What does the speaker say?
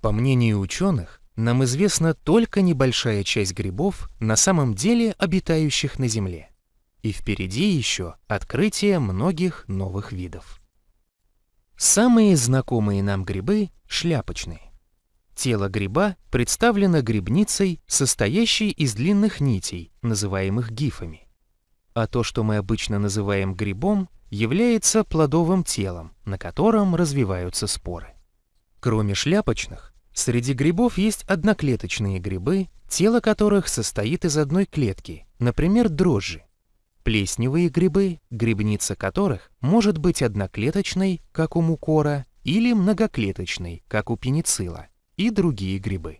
По мнению ученых, нам известна только небольшая часть грибов, на самом деле обитающих на Земле. И впереди еще открытие многих новых видов. Самые знакомые нам грибы – шляпочные. Тело гриба представлено грибницей, состоящей из длинных нитей, называемых гифами. А то, что мы обычно называем грибом, является плодовым телом, на котором развиваются споры. Кроме шляпочных, среди грибов есть одноклеточные грибы, тело которых состоит из одной клетки, например, дрожжи. Плесневые грибы, грибница которых может быть одноклеточной, как у мукора, или многоклеточной, как у пеницилла, и другие грибы.